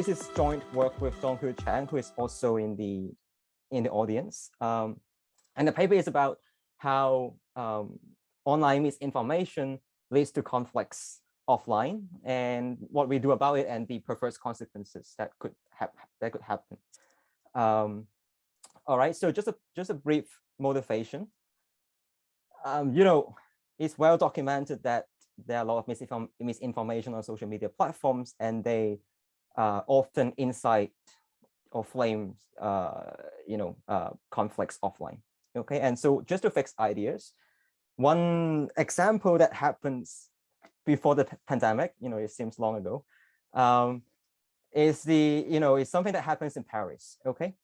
this is joint work with Donghu Chang, who is also in the in the audience. Um, and the paper is about how um, online misinformation leads to conflicts offline and what we do about it and the perverse consequences that could have that could happen. Um, all right, so just a just a brief motivation. Um, you know, it's well documented that there are a lot of misinform misinformation on social media platforms, and they uh, often incite or flame, uh, you know, uh, conflicts offline. Okay, and so just to fix ideas, one example that happens before the pandemic, you know, it seems long ago, um, is the, you know, is something that happens in Paris. Okay,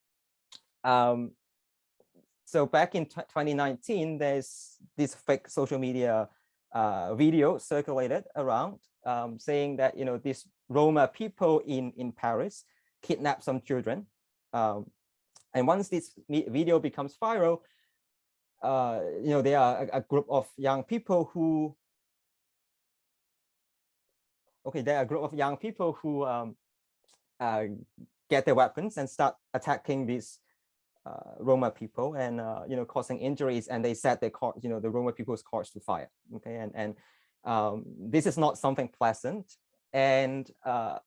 um, so back in 2019, there's this fake social media uh, video circulated around um, saying that, you know, these Roma people in, in Paris kidnap some children. Um, and once this video becomes viral, uh, you know, there are a, a, group of young people who, okay, there are a group of young people who um, uh, get their weapons and start attacking these uh, Roma people and uh, you know causing injuries, and they set their car, you know, the Roma people's cars to fire. Okay, and and um, this is not something pleasant, and uh,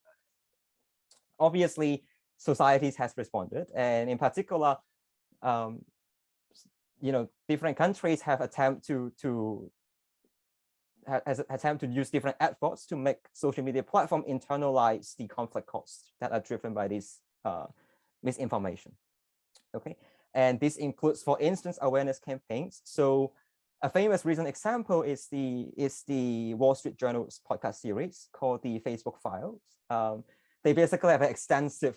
obviously societies has responded, and in particular, um, you know, different countries have attempt to to has attempt to use different efforts to make social media platform internalize the conflict costs that are driven by this uh, misinformation okay? And this includes, for instance, awareness campaigns. So a famous recent example is the is the Wall Street Journal's podcast series called the Facebook Files. Um, they basically have an extensive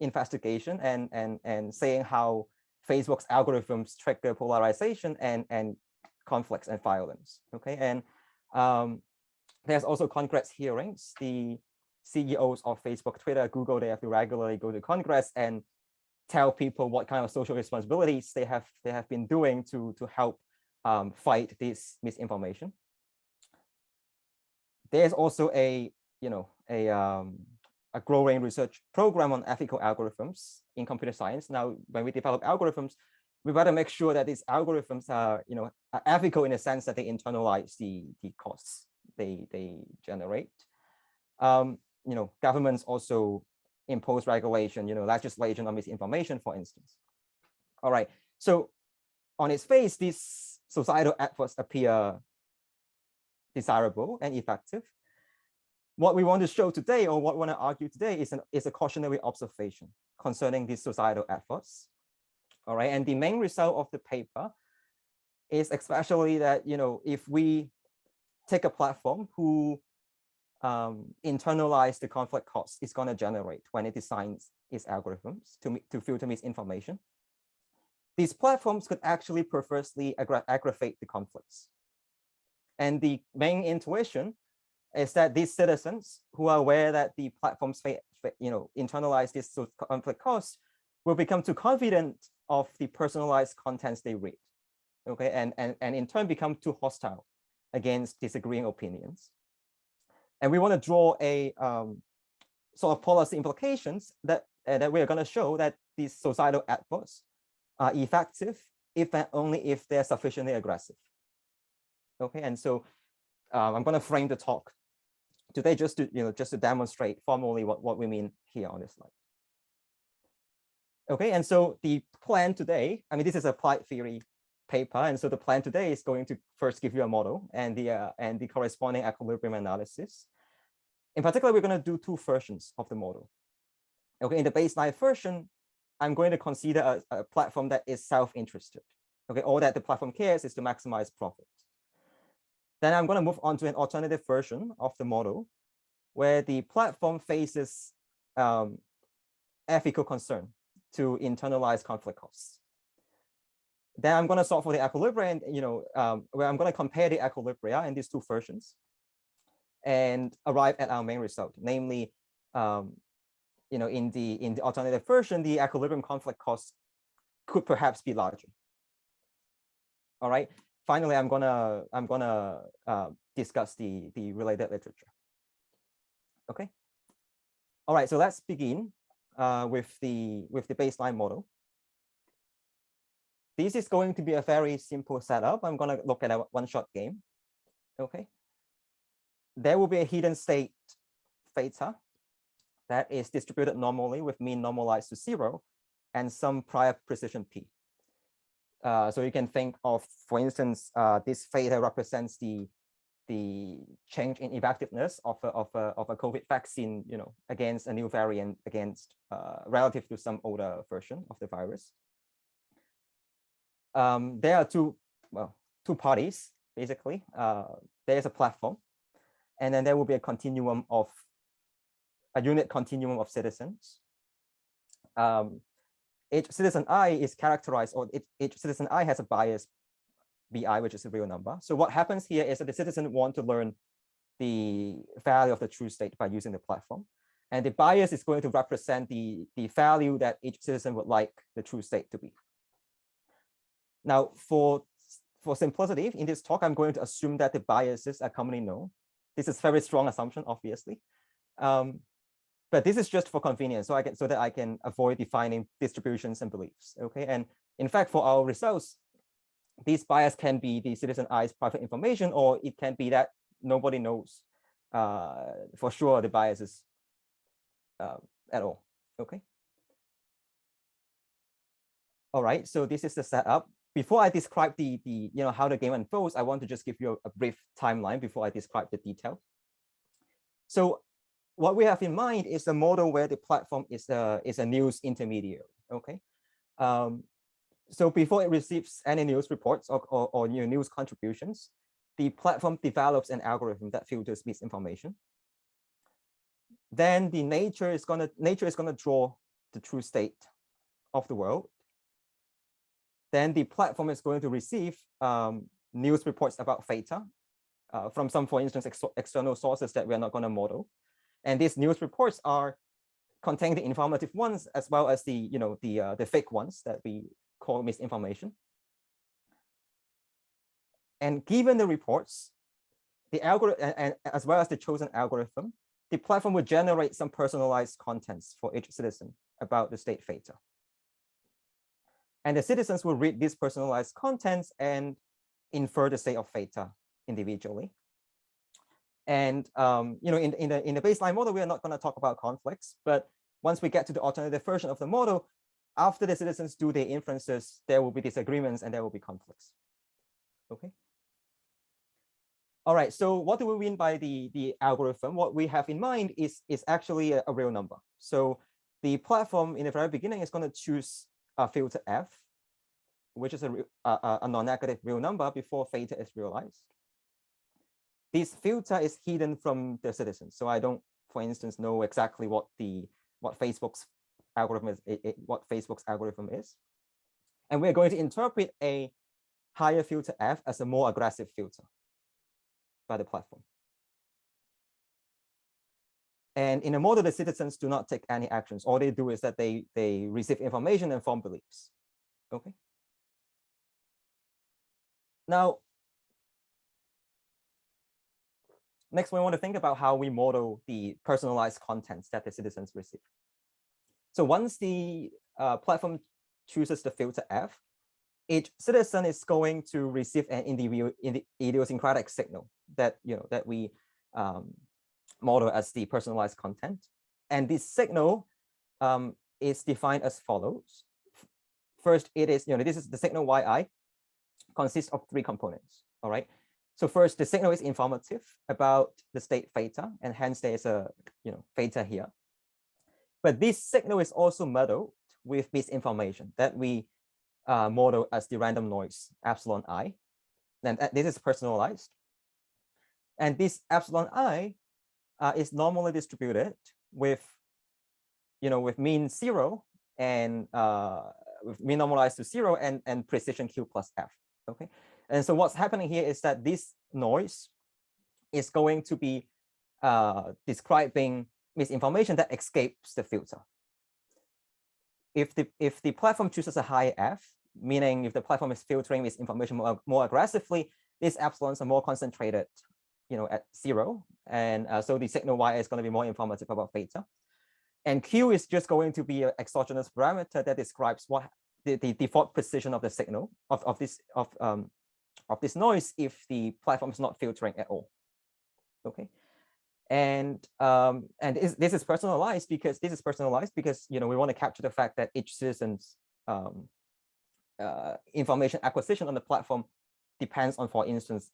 investigation and and and saying how Facebook's algorithms trigger polarization and and conflicts and violence. Okay, and um, there's also Congress hearings. The CEOs of Facebook, Twitter, Google, they have to regularly go to Congress and tell people what kind of social responsibilities they have they have been doing to to help um, fight this misinformation. There's also a you know a um, a growing research program on ethical algorithms in computer science. Now, when we develop algorithms, we better make sure that these algorithms are you know are ethical in the sense that they internalize the the costs they they generate. Um, you know, governments also impose regulation, you know, legislation on misinformation, for instance. All right, so on its face, these societal efforts appear desirable and effective. What we want to show today, or what we want to argue today, is, an, is a cautionary observation concerning these societal efforts. All right, and the main result of the paper is especially that, you know, if we take a platform who um, internalize the conflict costs it's going to generate when it designs its algorithms to, to filter misinformation. These platforms could actually perversely aggra aggravate the conflicts. And the main intuition is that these citizens who are aware that the platforms you know, internalize this conflict costs will become too confident of the personalized contents they read. Okay, and, and, and in turn become too hostile against disagreeing opinions. And we want to draw a um, sort of policy implications that, uh, that we're going to show that these societal efforts are effective if and only if they're sufficiently aggressive. Okay, and so um, I'm going to frame the talk today just to you know just to demonstrate formally what, what we mean here on this slide. Okay, and so the plan today, I mean, this is a applied theory paper, and so the plan today is going to first give you a model and the uh, and the corresponding equilibrium analysis. In particular, we're going to do two versions of the model. Okay, in the baseline version, I'm going to consider a, a platform that is self-interested. Okay, all that the platform cares is to maximize profit. Then I'm going to move on to an alternative version of the model where the platform faces um, ethical concern to internalize conflict costs. Then I'm going to solve for the equilibrium, you know, um, where I'm going to compare the equilibria in these two versions and arrive at our main result, namely, um, you know, in the in the alternative version, the equilibrium conflict cost could perhaps be larger. All right. Finally, I'm gonna I'm gonna uh, discuss the the related literature. Okay. All right, so let's begin uh, with the with the baseline model. This is going to be a very simple setup. I'm to look at a one-shot game. Okay. There will be a hidden state theta that is distributed normally with mean normalized to zero and some prior precision p. Uh, so you can think of, for instance, uh, this theta represents the the change in effectiveness of a, of a, of a COVID vaccine, you know, against a new variant against uh, relative to some older version of the virus. Um, there are two, well, two parties, basically. Uh, there's a platform, and then there will be a continuum of, a unit continuum of citizens. Um, each citizen I is characterized, or each, each citizen I has a bias bi, which is a real number. So what happens here is that the citizen want to learn the value of the true state by using the platform. And the bias is going to represent the, the value that each citizen would like the true state to be. Now, for, for simplicity, in this talk, I'm going to assume that the biases are commonly known. This is very strong assumption, obviously. Um, but this is just for convenience, so I can so that I can avoid defining distributions and beliefs. Okay, and in fact, for our results, these bias can be the citizen eyes private information, or it can be that nobody knows uh, for sure the biases uh, at all. Okay. All right, so this is the setup. Before I describe the, the you know, how the game unfolds, I want to just give you a, a brief timeline before I describe the detail. So what we have in mind is a model where the platform is a, is a news intermediary, okay? Um, so before it receives any news reports or, or, or new news contributions, the platform develops an algorithm that filters misinformation. Then the nature is gonna nature is gonna draw the true state of the world. Then the platform is going to receive um, news reports about theta uh, from some, for instance, ex external sources that we are not going to model. And these news reports are contain the informative ones as well as the you know the uh, the fake ones that we call misinformation. And given the reports, the algorithm and, and as well as the chosen algorithm, the platform will generate some personalized contents for each citizen about the state theta. And the citizens will read these personalized contents and infer the state of theta individually. And um, you know, in, in the in the baseline model, we are not going to talk about conflicts, but once we get to the alternative version of the model, after the citizens do their inferences, there will be disagreements and there will be conflicts. Okay. All right, so what do we mean by the, the algorithm? What we have in mind is, is actually a, a real number. So the platform in the very beginning is going to choose a filter f, which is a, a, a non-negative real number before theta is realized this filter is hidden from the citizens. So I don't, for instance, know exactly what the what Facebook's algorithm is, it, it, what Facebook's algorithm is. And we're going to interpret a higher filter F as a more aggressive filter by the platform. And in a model, the citizens do not take any actions. All they do is that they, they receive information and form beliefs. Okay. Now, Next, we want to think about how we model the personalized contents that the citizens receive. So once the uh, platform chooses the filter F, each citizen is going to receive an individual idiosyncratic signal that you know that we um, model as the personalized content. And this signal um, is defined as follows. First, it is, you know, this is the signal yi consists of three components. All right. So first, the signal is informative about the state theta, and hence there's a you know theta here. But this signal is also muddled with misinformation that we uh, model as the random noise epsilon i. And this is personalized. And this epsilon i uh, is normally distributed with, you know, with mean zero and uh, with mean normalized to zero and, and precision q plus f. Okay, and so what's happening here is that this noise is going to be uh, describing misinformation that escapes the filter. If the if the platform chooses a high f, meaning if the platform is filtering misinformation more, more aggressively, these epsilons are more concentrated, you know, at zero, and uh, so the signal y is going to be more informative about theta. And Q is just going to be an exogenous parameter that describes what the, the default position of the signal of, of this of um of this noise if the platform is not filtering at all. Okay. And um, and is, this is personalized because this is personalized because you know we want to capture the fact that each citizen's um, uh, information acquisition on the platform depends on, for instance,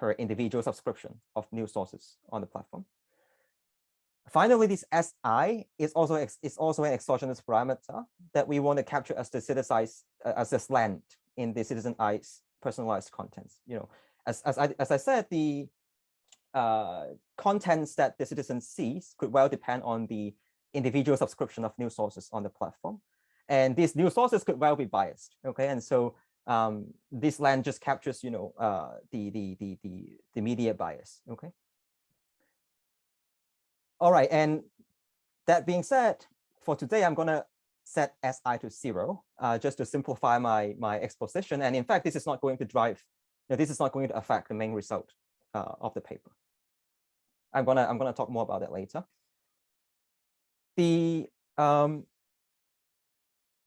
her individual subscription of news sources on the platform. Finally, this SI is also is also an exogenous parameter that we want to capture as the citizen's uh, as a slant in the citizen I's personalized contents. You know, as as I as I said, the uh, contents that the citizen sees could well depend on the individual subscription of news sources on the platform. And these news sources could well be biased. Okay, and so um, this slant just captures, you know, uh, the, the, the, the, the media bias. Okay. All right, and that being said, for today, I'm going to set SI to zero, uh, just to simplify my, my exposition. And in fact, this is not going to drive, you know, this is not going to affect the main result uh, of the paper. I'm gonna I'm gonna talk more about it later. The um,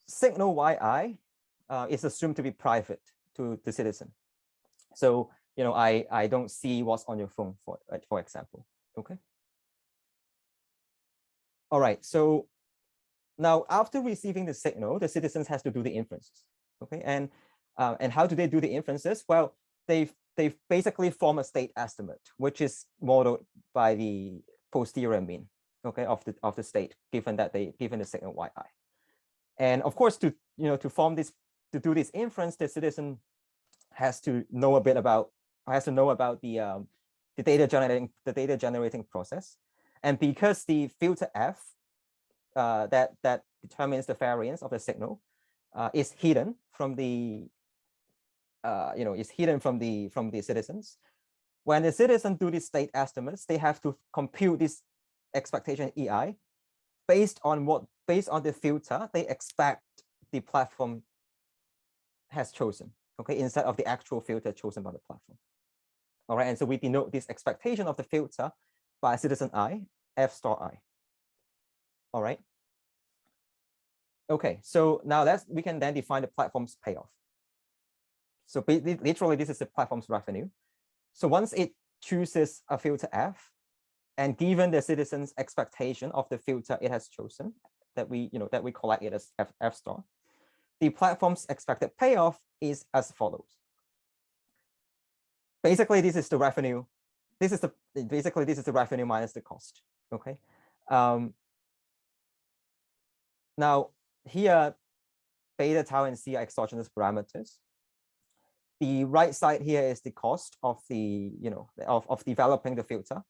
signal YI uh, is assumed to be private to the citizen. So you know I I don't see what's on your phone for for example. Okay. All right. So now after receiving the signal, the citizens has to do the inferences. Okay. And uh, and how do they do the inferences? Well, they they basically form a state estimate, which is modeled by the posterior mean, okay, of the of the state, given that they given the signal yi. And of course, to you know to form this to do this inference, the citizen has to know a bit about has to know about the um, the data generating the data generating process, and because the filter f uh, that that determines the variance of the signal uh, is hidden from the uh, you know, is hidden from the from the citizens. When the citizens do these state estimates, they have to compute this expectation EI based on what based on the filter they expect the platform has chosen, okay, instead of the actual filter chosen by the platform. All right, and so we denote this expectation of the filter by citizen i, f star i. All right. Okay, so now let's we can then define the platform's payoff. So literally, this is the platform's revenue. So once it chooses a filter F, and given the citizen's expectation of the filter it has chosen, that we, you know, that we collect it as F, F star, the platform's expected payoff is as follows. Basically, this is the revenue. This is the basically this is the revenue minus the cost. Okay. Um, now here, beta, tau, and c are exogenous parameters the right side here is the cost of the, you know, of, of developing the filter.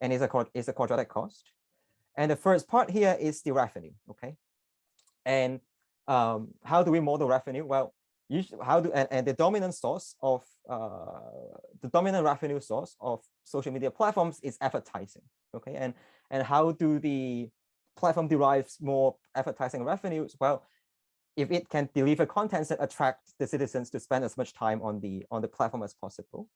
And it's a, it's a quadratic cost. And the first part here is the revenue, okay? And um, how do we model revenue? Well, usually how do, and, and the dominant source of, uh, the dominant revenue source of social media platforms is advertising, okay? And, and how do the platform derives more advertising revenues? Well, if it can deliver contents that attract the citizens to spend as much time on the on the platform as possible.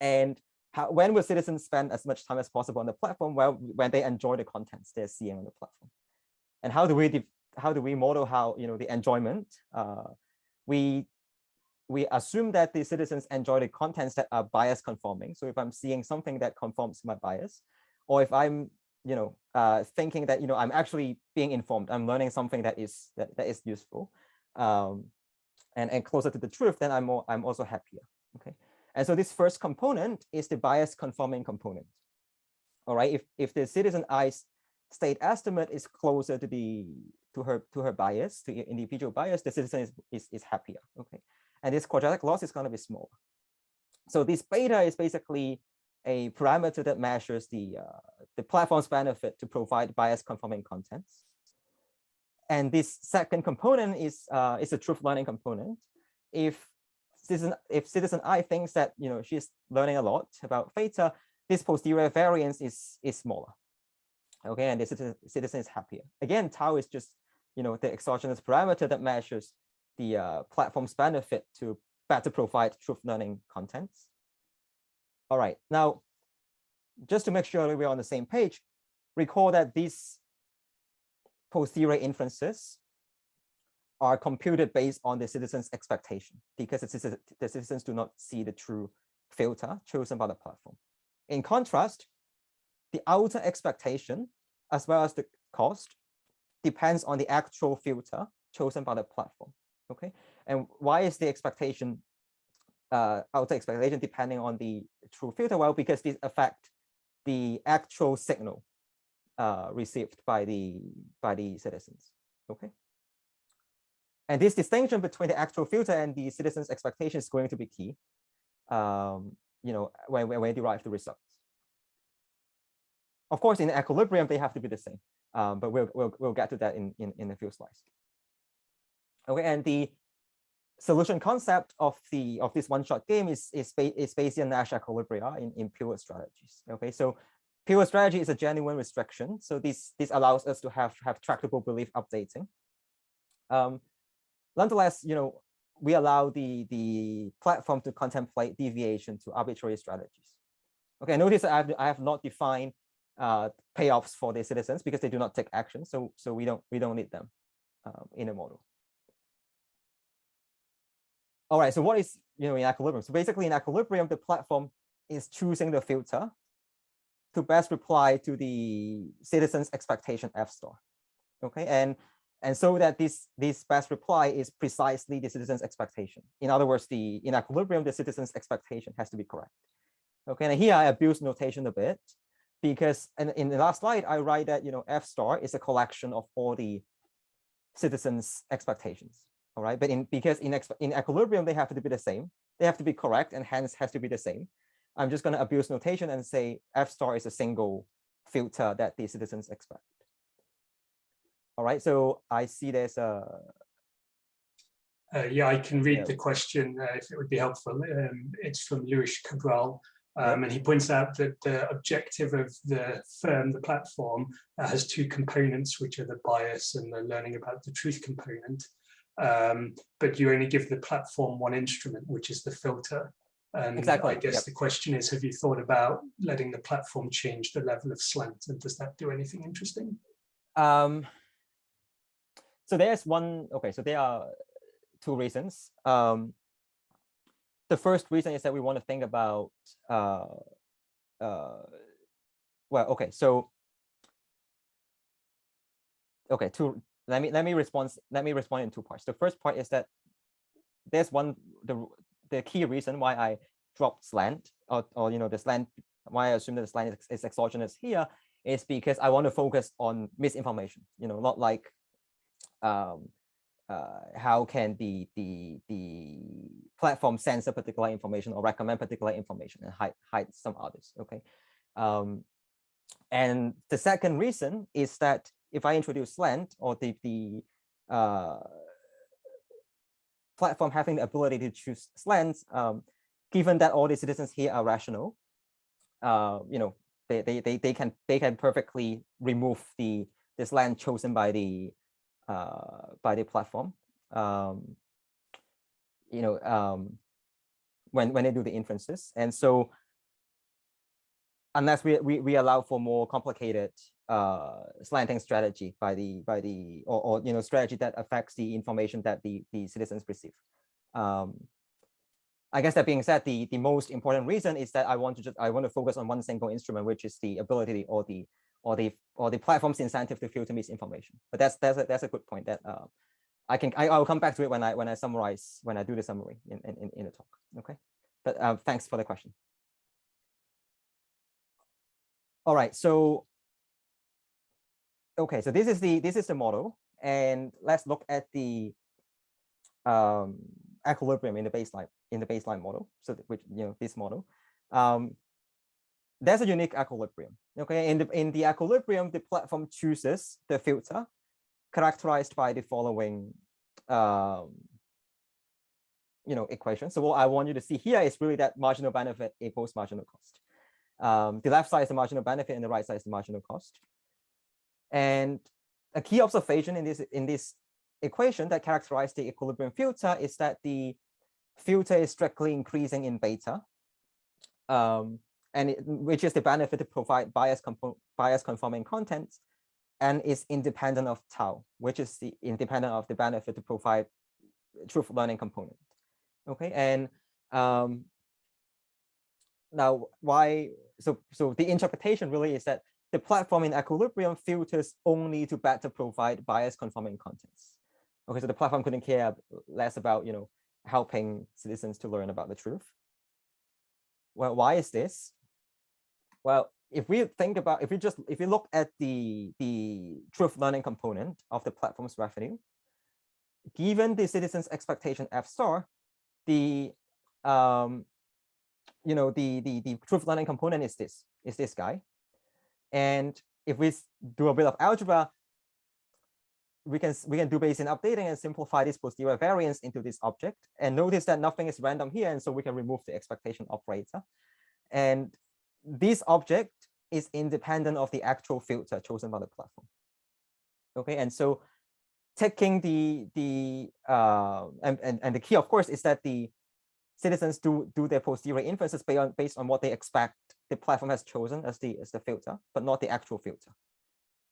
And how, when will citizens spend as much time as possible on the platform? Well, when they enjoy the contents they're seeing on the platform. And how do we how do we model how you know the enjoyment? Uh, we we assume that the citizens enjoy the contents that are bias conforming. So if I'm seeing something that conforms to my bias, or if I'm you know, uh, thinking that, you know, I'm actually being informed, I'm learning something that is that, that is useful um, and, and closer to the truth, then I'm more, I'm also happier. Okay. And so this first component is the bias conforming component. All right. If, if the citizen I's state estimate is closer to the to her to her bias, to individual bias, the citizen is, is, is happier. Okay. And this quadratic loss is going to be smaller. So this beta is basically a parameter that measures the, uh, the platform's benefit to provide bias conforming contents. And this second component is, uh, is a truth learning component. If citizen, if citizen I thinks that you know she's learning a lot about theta, this posterior variance is, is smaller. Okay, and the citizen, citizen is happier. Again, tau is just you know the exogenous parameter that measures the uh, platform's benefit to better provide truth learning contents. All right, now, just to make sure we're on the same page, recall that this posterior inferences are computed based on the citizen's expectation because the, the citizens do not see the true filter chosen by the platform. In contrast, the outer expectation as well as the cost depends on the actual filter chosen by the platform. Okay, and why is the expectation uh, outer expectation depending on the true filter? Well, because these affect the actual signal uh, received by the by the citizens. Okay. And this distinction between the actual filter and the citizen's expectation is going to be key, um, you know, when, when we derive the results. Of course, in equilibrium, they have to be the same, um, but we'll, we'll, we'll get to that in, in, in a few slides. Okay, and the solution concept of the of this one-shot game is, is, is Bayesian Nash equilibria in, in pure strategies. Okay, so pure strategy is a genuine restriction. So this, this allows us to have, have tractable belief updating. Um, nonetheless, you know, we allow the, the platform to contemplate deviation to arbitrary strategies. Okay, notice I have, I have not defined uh, payoffs for the citizens because they do not take action. So, so we don't we don't need them um, in a model. All right, so what is you know in equilibrium? So basically in equilibrium, the platform is choosing the filter to best reply to the citizen's expectation F star. Okay, and and so that this, this best reply is precisely the citizen's expectation. In other words, the in equilibrium, the citizen's expectation has to be correct. Okay, and here I abuse notation a bit because and in the last slide, I write that you know F star is a collection of all the citizens' expectations. All right, but in because in in equilibrium, they have to be the same. They have to be correct and hence has to be the same. I'm just going to abuse notation and say F star is a single filter that the citizens expect. All right, so I see there's a. Uh, yeah, I can read yeah. the question uh, if it would be helpful. Um, it's from Luis Cabral, um, and he points out that the objective of the firm, the platform, uh, has two components, which are the bias and the learning about the truth component. Um, but you only give the platform one instrument, which is the filter. And exactly. I guess yep. the question is, have you thought about letting the platform change the level of slant? And does that do anything interesting? Um, so there's one, okay, so there are two reasons. Um, the first reason is that we want to think about, uh, uh, well, okay, so, okay, two, let me, let me respond, let me respond in two parts. The first part is that there's one, the, the key reason why I dropped slant or, or you know, the slant, why I assume that the slant is, is exogenous here is because I want to focus on misinformation, you know, not like um, uh, how can the the the platform censor particular information or recommend particular information and hide hide some others okay um, and the second reason is that if i introduce slant or the the uh, platform having the ability to choose slants um, given that all the citizens here are rational uh, you know they, they they they can they can perfectly remove the the slant chosen by the uh, by the platform. Um, you know, um, when when they do the inferences, and so unless we we, we allow for more complicated uh, slanting strategy by the by the or, or you know strategy that affects the information that the the citizens receive. Um, I guess that being said, the the most important reason is that I want to just I want to focus on one single instrument, which is the ability or the or the or the platform's incentive to filter misinformation. But that's that's a, that's a good point that uh, I can I, I'll come back to it when I when I summarize when I do the summary in in in the talk. Okay, but uh, thanks for the question. All right, so okay, so this is the this is the model, and let's look at the um, equilibrium in the baseline in the baseline model. So which you know this model. Um, there's a unique equilibrium. Okay, in the in the equilibrium, the platform chooses the filter characterized by the following um, you know equation. So what I want you to see here is really that marginal benefit equals marginal cost. Um, the left side is the marginal benefit and the right side is the marginal cost. And a key observation in this in this equation that characterizes the equilibrium filter is that the filter is strictly increasing in beta. Um, and it, which is the benefit to provide bias, bias conforming content and is independent of tau, which is the independent of the benefit to provide truth learning component. Okay, and um, now why? So so the interpretation really is that the platform in equilibrium filters only to better provide bias conforming contents. Okay, so the platform couldn't care less about you know helping citizens to learn about the truth. Well, why is this? Well, if we think about if we just if we look at the the truth learning component of the platform's revenue, given the citizens expectation f star, the um, you know the the the truth learning component is this is this guy, and if we do a bit of algebra, we can we can do Bayesian updating and simplify this posterior variance into this object. And notice that nothing is random here, and so we can remove the expectation operator. And this object is independent of the actual filter chosen by the platform. Okay, and so taking the the uh, and, and and the key, of course, is that the citizens do do their posterior inferences based on based on what they expect the platform has chosen as the as the filter, but not the actual filter.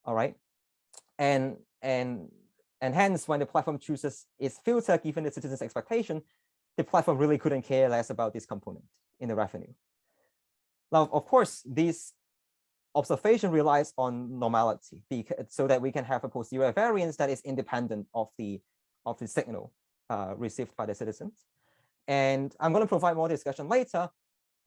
All right, and and and hence when the platform chooses its filter given the citizen's expectation, the platform really couldn't care less about this component in the revenue. Now, of course, this observation relies on normality because, so that we can have a posterior variance that is independent of the of the signal uh, received by the citizens. And I'm going to provide more discussion later.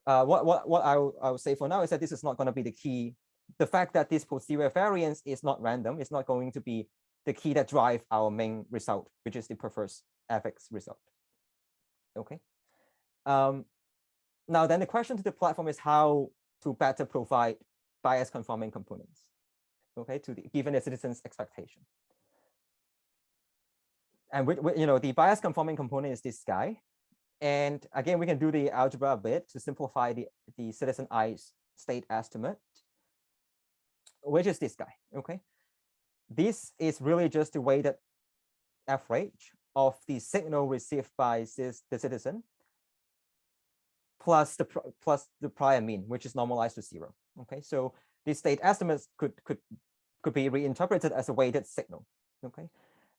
Uh, what what what I will, I will say for now is that this is not going to be the key. The fact that this posterior variance is not random is not going to be the key that drive our main result, which is the preferred fx result. Okay. Um, now, then the question to the platform is how to better provide bias conforming components, okay, to the given the citizen's expectation. And with, with, you know, the bias conforming component is this guy. And again, we can do the algebra a bit to simplify the, the citizen i's state estimate, which is this guy, okay? This is really just the weighted average of the signal received by the citizen plus the plus the prior mean, which is normalized to zero. Okay, so these state estimates could could could be reinterpreted as a weighted signal. Okay,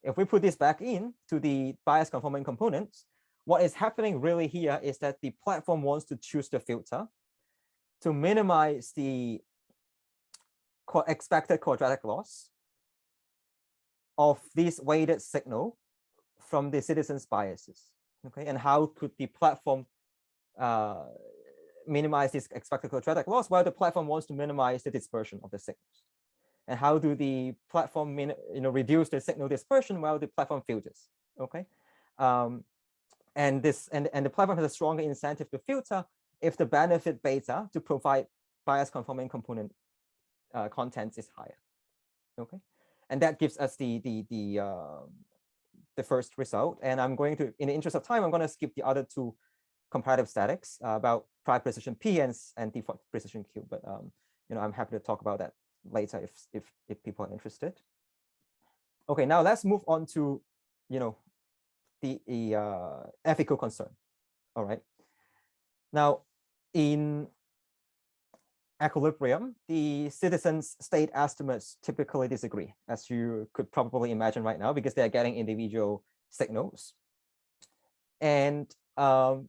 if we put this back in to the bias conforming components, what is happening really here is that the platform wants to choose the filter to minimize the expected quadratic loss of this weighted signal from the citizens biases. Okay, and how could the platform uh, minimize this expected quadratic loss? Well, the platform wants to minimize the dispersion of the signals. And how do the platform you know, reduce the signal dispersion? Well, the platform filters, okay? Um, and this and, and the platform has a stronger incentive to filter if the benefit beta to provide bias conforming component uh, contents is higher, okay? And that gives us the the the uh, the first result. And I'm going to, in the interest of time, I'm going to skip the other two comparative statics uh, about prior precision P and, and default precision Q. But um, you know, I'm happy to talk about that later if if if people are interested. Okay, now let's move on to you know the, the uh, ethical concern. All right. Now, in equilibrium, the citizens' state estimates typically disagree, as you could probably imagine right now, because they're getting individual signals. And um,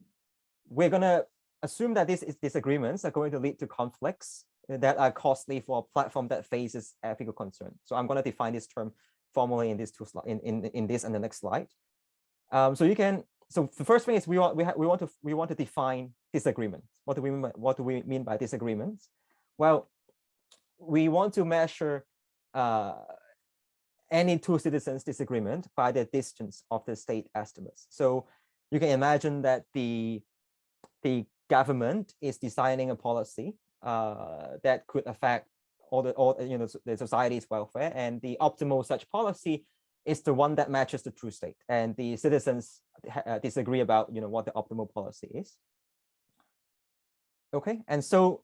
we're going to assume that these disagreements are going to lead to conflicts that are costly for a platform that faces ethical concern. So I'm going to define this term formally in these two in, in in this and the next slide. Um, so you can so the first thing is we want we, we want to we want to define disagreements. What do we mean what do we mean by disagreements? Well, we want to measure uh, any two citizens disagreement by the distance of the state estimates. So you can imagine that the the government is designing a policy uh, that could affect all the all you know the society's welfare, and the optimal such policy is the one that matches the true state, and the citizens uh, disagree about you know what the optimal policy is. Okay, and so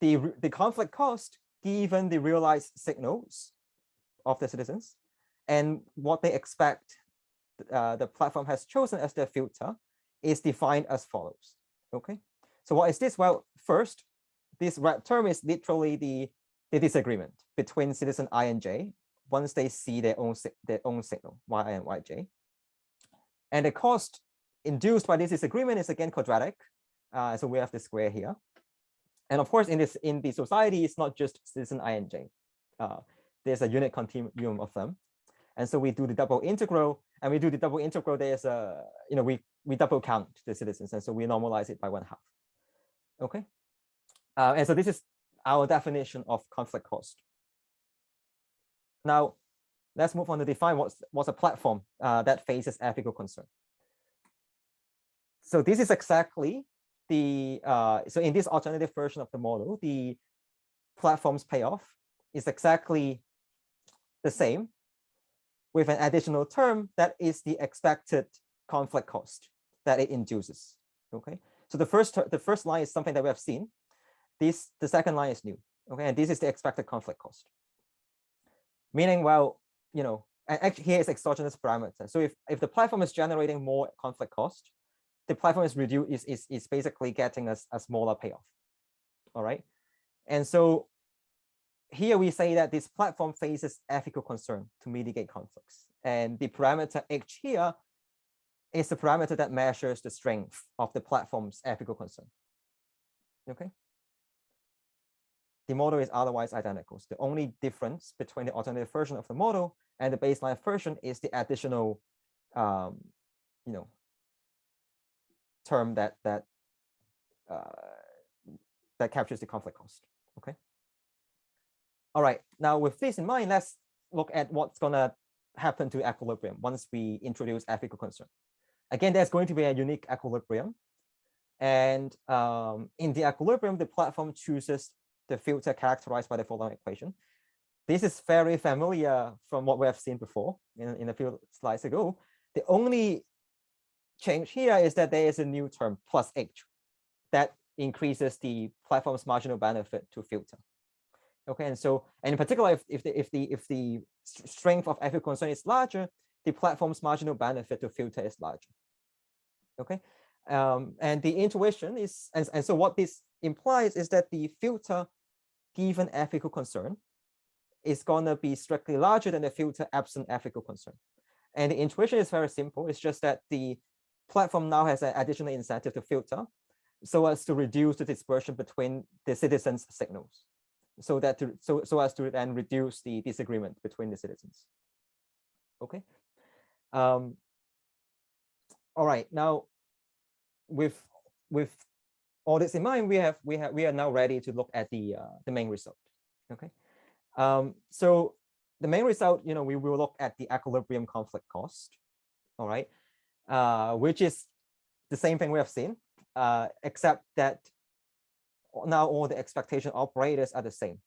the the conflict cost given the realized signals of the citizens and what they expect uh, the platform has chosen as their filter is defined as follows. Okay, so what is this? Well, first, this red term is literally the, the disagreement between citizen i and j once they see their own their own signal yi and yj. And the cost induced by this disagreement is again quadratic. Uh, so we have the square here. And of course, in this in the society, it's not just citizen i and j. Uh, there's a unit continuum of them. And so we do the double integral, and we do the double integral. There's a, you know, we we double count the citizens, and so we normalize it by one half. Okay. Uh, and so this is our definition of conflict cost. Now, let's move on to define what's what's a platform uh, that faces ethical concern. So this is exactly the uh, so in this alternative version of the model, the platform's payoff is exactly the same with an additional term that is the expected conflict cost that it induces. Okay, so the first the first line is something that we have seen. This the second line is new. Okay, and this is the expected conflict cost. Meaning, well, you know, and here is exogenous parameter. So if if the platform is generating more conflict cost, the platform is reduced is, is, is basically getting a, a smaller payoff. All right. And so here we say that this platform faces ethical concern to mitigate conflicts. And the parameter H here is the parameter that measures the strength of the platform's ethical concern. Okay. The model is otherwise identical. So the only difference between the alternative version of the model and the baseline version is the additional, um, you know, term that that uh, that captures the conflict cost. Okay. All right. Now, with this in mind, let's look at what's gonna happen to equilibrium once we introduce ethical concern. Again, there's going to be a unique equilibrium. And um, in the equilibrium, the platform chooses the filter characterized by the following equation. This is very familiar from what we have seen before in, in a few slides ago. The only change here is that there is a new term plus h that increases the platform's marginal benefit to filter. Okay, and so and in particular, if, if the if the if the strength of ethical concern is larger, the platform's marginal benefit to filter is larger. Okay, um, and the intuition is and, and so what this implies is that the filter given ethical concern is gonna be strictly larger than the filter absent ethical concern. And the intuition is very simple. It's just that the platform now has an additional incentive to filter so as to reduce the dispersion between the citizens signals so that to so so as to then reduce the disagreement between the citizens okay um all right now with with all this in mind we have we have we are now ready to look at the uh, the main result okay um so the main result you know we will look at the equilibrium conflict cost all right uh, which is the same thing we have seen, uh, except that now all the expectation operators are the same.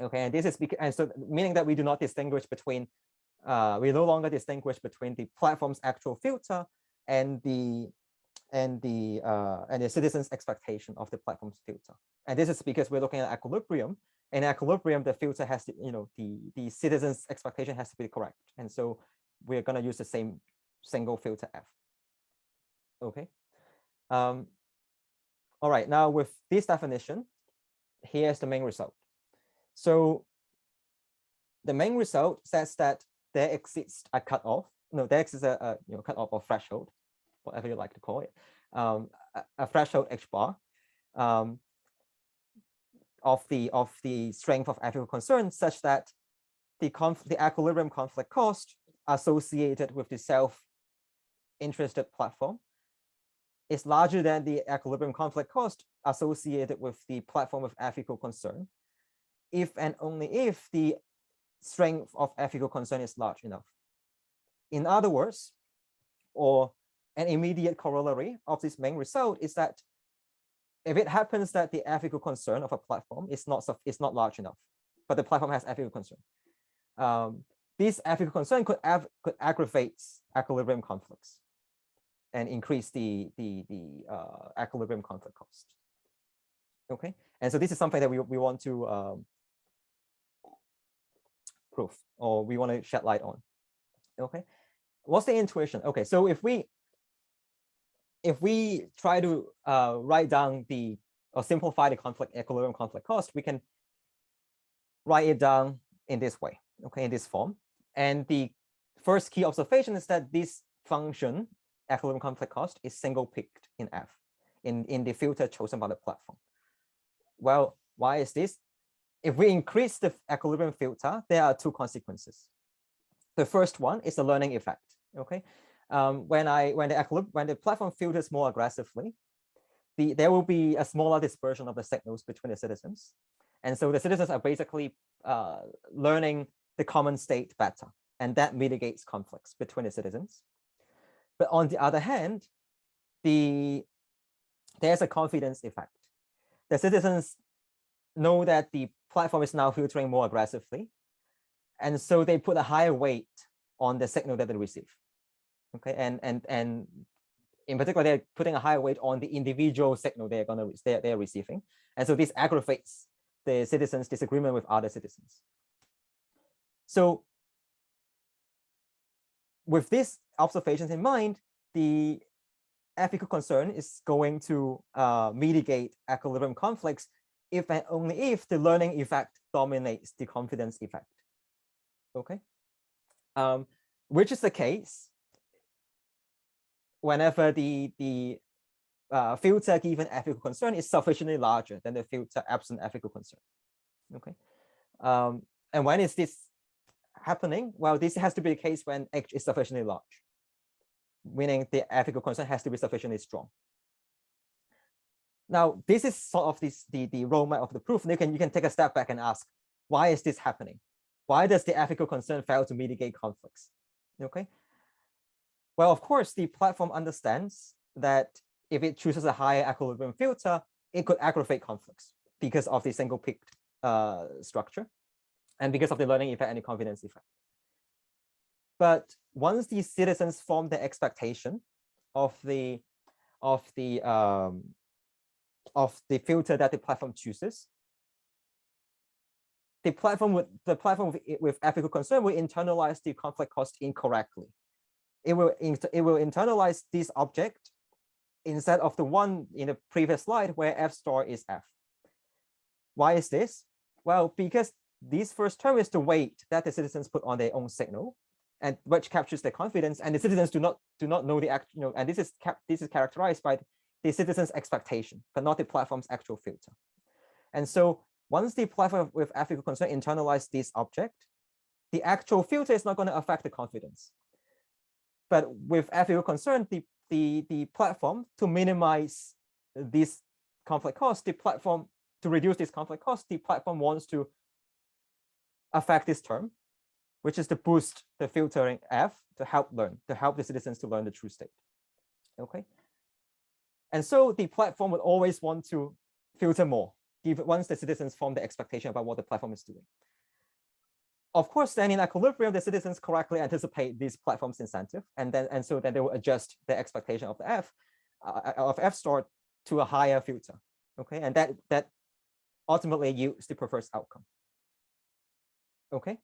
Okay, and this is because, and so meaning that we do not distinguish between, uh, we no longer distinguish between the platform's actual filter and the and the uh, and the citizen's expectation of the platform's filter. And this is because we're looking at equilibrium. In equilibrium, the filter has to, you know, the the citizen's expectation has to be correct. And so we're going to use the same single filter F. Okay. Um, all right, now with this definition, here's the main result. So the main result says that there exists a cutoff. No, there exists a, a you know cutoff or threshold, whatever you like to call it, um, a, threshold h bar um, of the of the strength of ethical concern, such that the conf the equilibrium conflict cost associated with the self interested platform is larger than the equilibrium conflict cost associated with the platform of ethical concern, if and only if the strength of ethical concern is large enough. In other words, or an immediate corollary of this main result is that if it happens that the ethical concern of a platform is not is not large enough, but the platform has ethical concern, um, this ethical concern could, could aggravate equilibrium conflicts and increase the the the uh, equilibrium conflict cost. Okay, and so this is something that we we want to um, prove or we want to shed light on. Okay, what's the intuition? Okay, so if we if we try to uh, write down the or simplify the conflict equilibrium conflict cost, we can write it down in this way. okay, in this form. And the first key observation is that this function, equilibrium conflict cost, is single peaked in F, in, in the filter chosen by the platform. Well, why is this? If we increase the equilibrium filter, there are two consequences. The first one is the learning effect. Okay, um, when I when the when the platform filters more aggressively, the there will be a smaller dispersion of the signals between the citizens, and so the citizens are basically uh, learning the common state better, and that mitigates conflicts between the citizens. But on the other hand, the there's a confidence effect. The citizens know that the platform is now filtering more aggressively, and so they put a higher weight on the signal that they receive. Okay, and and and in particular, they're putting a higher weight on the individual signal they're gonna they're, they're receiving, and so this aggravates the citizens' disagreement with other citizens. So with these observations in mind, the ethical concern is going to uh, mitigate equilibrium conflicts if and only if the learning effect dominates the confidence effect. Okay, um, which is the case whenever the the uh, filter given ethical concern is sufficiently larger than the filter absent ethical concern. Okay, um, and when is this happening? Well, this has to be the case when H is sufficiently large, meaning the ethical concern has to be sufficiently strong. Now, this is sort of this, the, the roadmap of the proof. And you can, you can take a step back and ask, why is this happening? Why does the ethical concern fail to mitigate conflicts? Okay. Well, of course, the platform understands that if it chooses a higher equilibrium filter, it could aggravate conflicts because of the single peaked uh, structure and because of the learning effect and the confidence effect. But once the citizens form the expectation of the of the um, of the filter that the platform chooses, the platform with the platform with, with ethical concern will internalize the conflict cost incorrectly. It will it will internalize this object instead of the one in the previous slide where f star is f. Why is this? Well, because this first term is the weight that the citizens put on their own signal, and which captures their confidence, and the citizens do not do not know the act, you know, and this is this is characterized by the citizens' expectation, but not the platform's actual filter. And so once the platform with ethical concern internalize this object, the actual filter is not going to affect the confidence. But with ethical concern, the, the, the platform to minimize this conflict cost, the platform to reduce this conflict cost, the platform wants to affect this term, which is to boost the filtering F to help learn, to help the citizens to learn the true state. Okay. And so the platform would always want to filter more, give once the citizens form the expectation about what the platform is doing. Of course, then in equilibrium, the citizens correctly anticipate these platform's incentive, and then and so then they will adjust the expectation of the F uh, of F star to a higher filter. Okay, and that that ultimately yields the preferred outcome. Okay.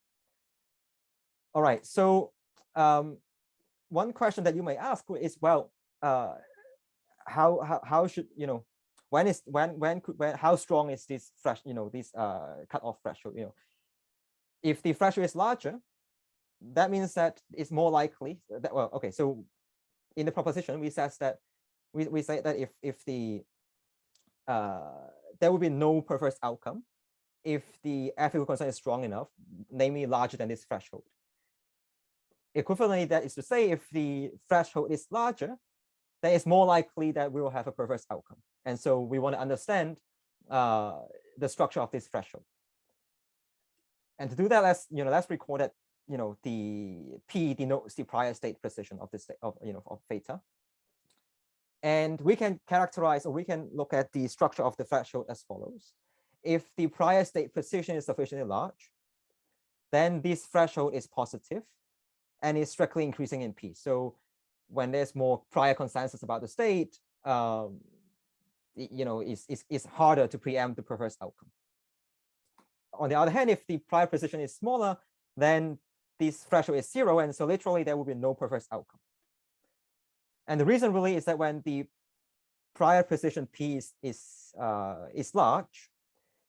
All right. So um, one question that you may ask is, well, uh, how, how how should you know when is when when could when how strong is this fresh you know this uh cutoff threshold? You know, if the threshold is larger, that means that it's more likely that well okay so in the proposition we says that we, we say that if if the uh there will be no perverse outcome if the ethical concern is strong enough, namely larger than this threshold. Equivalently, that is to say, if the threshold is larger, then it's more likely that we will have a perverse outcome. And so we want to understand uh, the structure of this threshold. And to do that, let's you know let's record that you know the p denotes the prior state precision of this of you know of theta. And we can characterize or we can look at the structure of the threshold as follows if the prior state precision is sufficiently large, then this threshold is positive and is strictly increasing in P. So when there's more prior consensus about the state, um, you know, it's, it's, it's harder to preempt the perverse outcome. On the other hand, if the prior precision is smaller, then this threshold is zero. And so literally there will be no perverse outcome. And the reason really is that when the prior precision P is, is, uh, is large,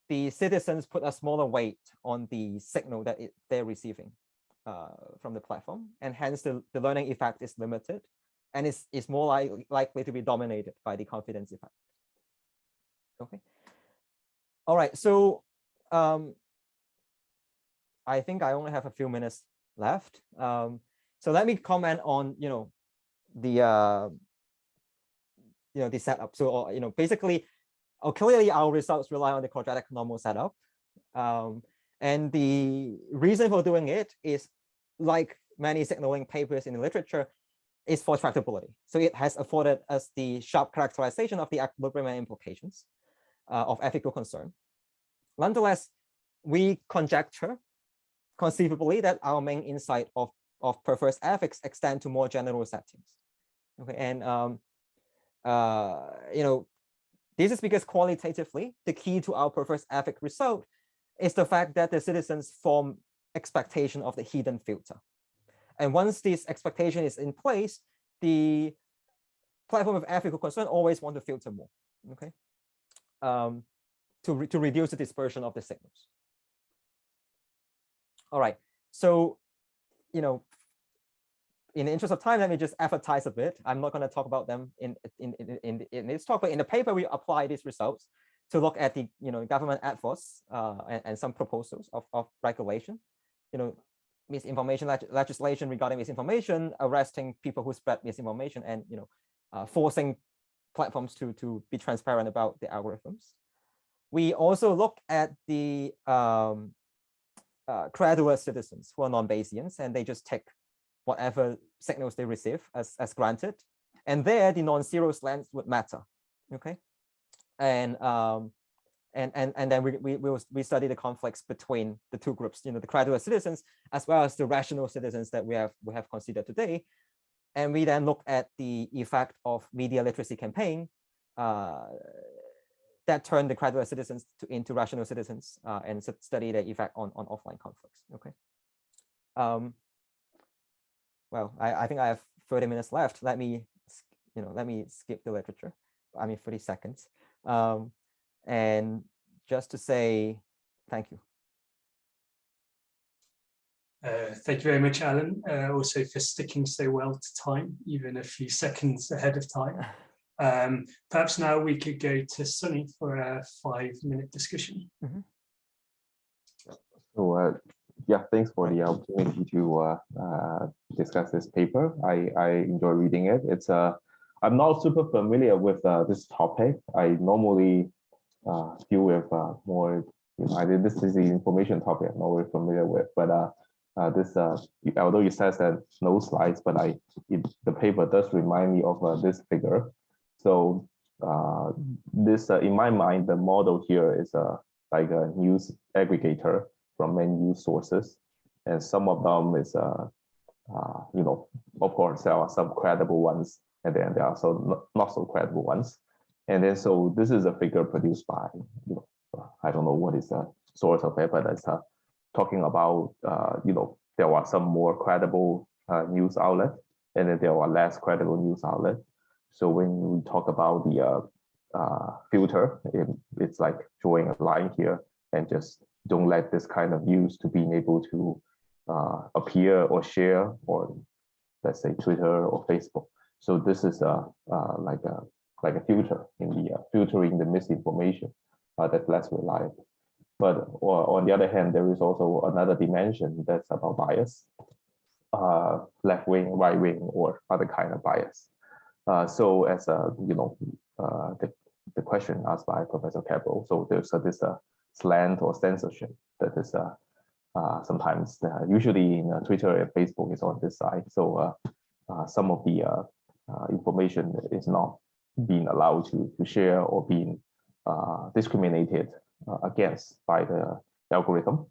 the citizens put a smaller weight on the signal that it, they're receiving uh, from the platform, and hence the, the learning effect is limited, and it's, it's more li likely to be dominated by the confidence effect. Okay. All right, so um, I think I only have a few minutes left. Um, so let me comment on, you know, the, uh, you know, the setup. So, uh, you know, basically, uh, clearly our results rely on the quadratic normal setup. Um, and the reason for doing it is like many signaling papers in the literature is for tractability. So it has afforded us the sharp characterization of the equilibrium and implications uh, of ethical concern. Nonetheless, we conjecture conceivably that our main insight of, of perverse ethics extend to more general settings. Okay, and um, uh, you know, this is because qualitatively, the key to our perverse ethic result is the fact that the citizens form expectation of the hidden filter. And once this expectation is in place, the platform of ethical concern always want to filter more, okay, um, to, re to reduce the dispersion of the signals. All right, so, you know, in the interest of time, let me just advertise a bit. I'm not going to talk about them in, in, in, in, in this talk, but in the paper, we apply these results to look at the you know government efforts uh, and, and some proposals of, of regulation, you know, misinformation leg legislation regarding misinformation, arresting people who spread misinformation, and you know, uh, forcing platforms to to be transparent about the algorithms. We also look at the um, uh, credulous citizens who are non-Bayesians, and they just take whatever signals they receive as, as granted. And there, the non-zero slants would matter. Okay. And um, and and and then we we we, we study the conflicts between the two groups, you know, the credulous citizens as well as the rational citizens that we have we have considered today. And we then look at the effect of media literacy campaign uh, that turned the credulous citizens to, into rational citizens uh, and study the effect on, on offline conflicts. Okay. Um, well, I, I think I have 30 minutes left. Let me, you know, let me skip the literature. I mean, 30 seconds. Um, and just to say thank you. Uh, thank you very much, Alan, uh, also for sticking so well to time, even a few seconds ahead of time. Um, perhaps now we could go to Sunny for a five minute discussion. Mm -hmm. So uh, yeah, thanks for the opportunity to uh, uh, discuss this paper. I, I enjoy reading it. It's uh, I'm not super familiar with uh, this topic. I normally uh, deal with uh, more, you know, I did, this is the information topic I'm not very familiar with, but uh, uh, this, uh, although it says that no slides, but I, it, the paper does remind me of uh, this figure. So uh, this, uh, in my mind, the model here is uh, like a news aggregator from many news sources. And some of them is, uh, uh, you know, of course, there are some credible ones, and then there are some not, not so credible ones. And then so this is a figure produced by, you know, I don't know what is the source of it, but it's uh, talking about, uh, you know, there are some more credible uh, news outlet, and then there are less credible news outlet. So when we talk about the uh, uh, filter, it, it's like drawing a line here and just don't let this kind of use to being able to uh, appear or share or let's say Twitter or Facebook. So this is a uh, like a like a filter in the uh, filtering the misinformation uh, that's less reliable. But on the other hand, there is also another dimension that's about bias, uh, left wing, right wing, or other kind of bias. Uh, so as a you know uh, the the question asked by Professor Cabral, so there's a, this uh, slant or censorship that is uh, uh, sometimes uh, usually in uh, Twitter and Facebook is on this side. So uh, uh, some of the information is not being allowed to, to share or being discriminated against by the algorithm.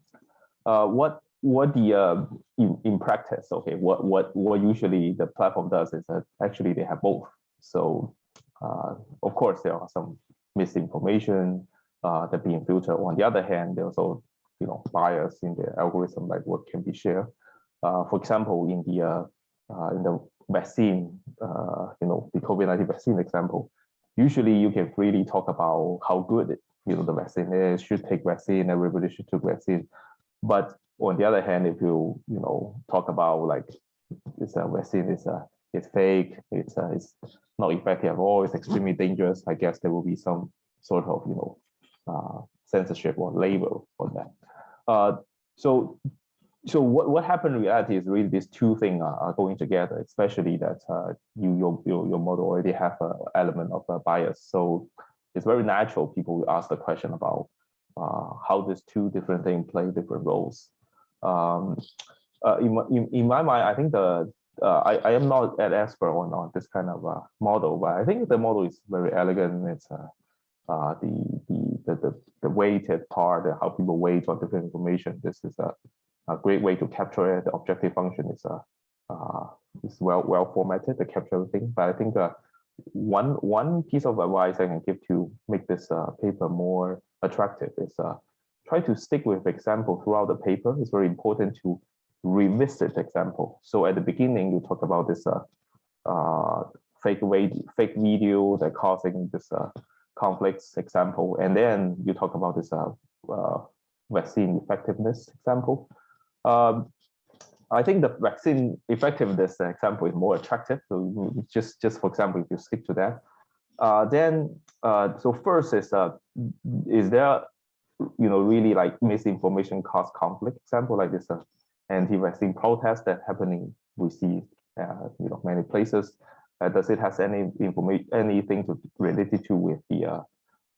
what what the in, in practice, okay, what what what usually the platform does is that actually they have both. So of course there are some misinformation, uh, that being filtered. On the other hand, there's also you know bias in the algorithm, like what can be shared. Uh, for example, in the uh, uh in the vaccine, uh, you know, the COVID-19 vaccine example, usually you can freely talk about how good it, you know, the vaccine. is should take vaccine. Everybody should take vaccine. But on the other hand, if you you know talk about like this uh, vaccine is uh, it's fake, it's uh, it's not effective at all, it's extremely dangerous. I guess there will be some sort of you know uh, censorship or label on that. Uh, so so what, what happened in reality is really these two things are, are going together, especially that uh, you your, your your model already have an element of a bias. So it's very natural people will ask the question about uh, how these two different things play different roles. Um, uh, in, my, in, in my mind, I think the uh, I, I am not an expert on, on this kind of uh, model, but I think the model is very elegant. It's uh, uh, the, the, the, the, the weighted part, how people weight on different information. This is a, a great way to capture it. The objective function is uh, uh, is well well formatted to capture everything. But I think uh, one one piece of advice I can give to make this uh, paper more attractive is uh, try to stick with example throughout the paper. It's very important to revisit example. So at the beginning, you talk about this uh, uh, fake video, fake video that causing this uh, conflicts example, and then you talk about this uh, uh, vaccine effectiveness example. Um, I think the vaccine effectiveness example is more attractive. So just, just for example, if you stick to that, uh, then so first is is there you know really like misinformation cause conflict example like this uh, anti-vaccine protest that happening we see uh, you know many places. Uh, does it has any information anything to related to with the uh,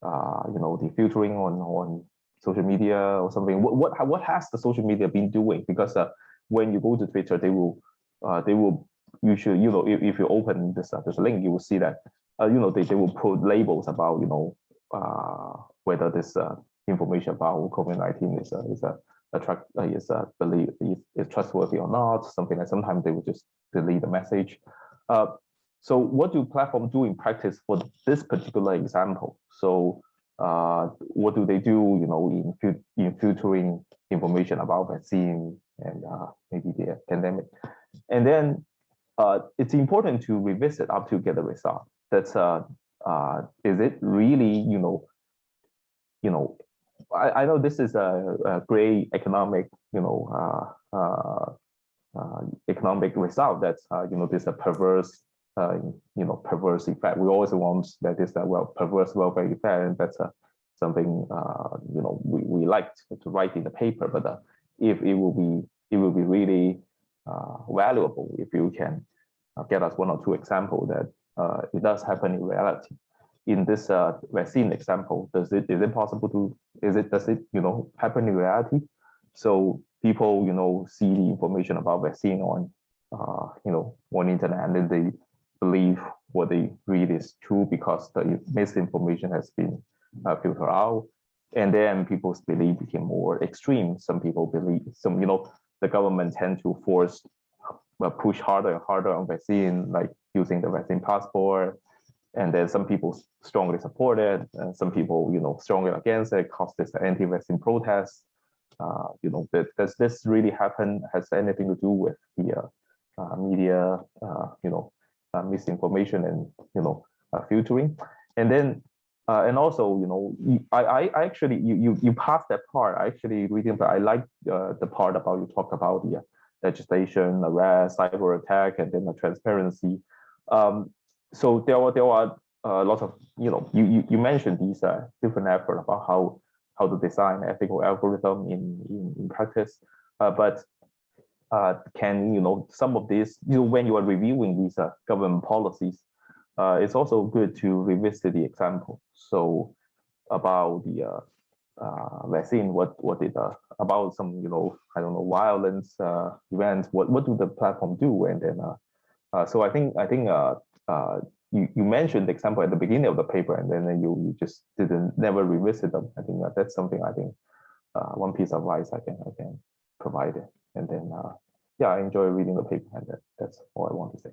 uh, you know the filtering on on social media or something? What what what has the social media been doing? Because uh, when you go to Twitter, they will uh, they will you should you know if, if you open this uh, this link, you will see that uh, you know they, they will put labels about you know uh, whether this uh, information about COVID-19 is a is a attract uh, is uh, believe is, is trustworthy or not, something that sometimes they will just delete the message. Uh, so what do platform do in practice for this particular example? So uh, what do they do, you know, in, in filtering information about vaccine and uh, maybe the pandemic? And then uh, it's important to revisit up to get a result. That's uh, uh, is it really, you know, you know, I, I know this is a, a great economic, you know, uh, uh, uh, economic result that's, uh, you know, this a perverse, uh, you know, perverse effect. We always want that this uh, well perverse welfare effect, and that's uh, something, you know, we, we liked to write in the paper. But if it will be, it will be really valuable if you can get us one or two examples that it does happen in reality in this uh, vaccine example, does it is it possible to is it does it you know happen in reality? So people you know see the information about vaccine on uh, you know on internet and then they believe what they read is true because the misinformation has been uh, filtered out, and then people's belief became more extreme. Some people believe some you know the government tend to force uh, push harder and harder on vaccine, like using the vaccine passport and then some people strongly support it, and some people, you know, strongly against it, cause this anti-vaccine protest. Uh, you know, that does this really happen? Has anything to do with the uh, uh, media, uh, you know, uh, misinformation and you know, filtering? And then, and also, you know, I, I actually you you you passed that part. I actually reading, but I like the part about you talk about the legislation, arrest, cyber attack, and then the transparency. Um, so there are there are a lot of you know you you, you mentioned these uh, different efforts about how how to design ethical algorithm in in, in practice, uh, but uh, can you know some of these you know when you are reviewing these uh, government policies, uh, it's also good to revisit the example. So about the uh, uh, vaccine, what what did uh, about some you know I don't know violence uh, events, what what do the platform do, and then uh, uh, so I think I think uh, uh, you, you mentioned the example at the beginning of the paper and then you, you just didn't never revisit them. I think that that's something I think uh, one piece of advice I can I can provide it. And then uh, yeah, I enjoy reading the paper and that, that's all I want to say.